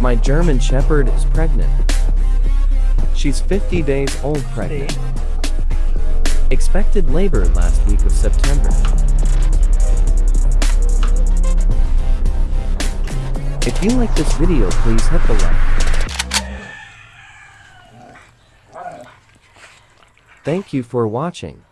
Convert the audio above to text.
My German Shepherd is pregnant. She's 50 days old pregnant. Expected labor last week of September. If you like this video please hit the like. Thank you for watching.